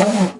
Bye-bye.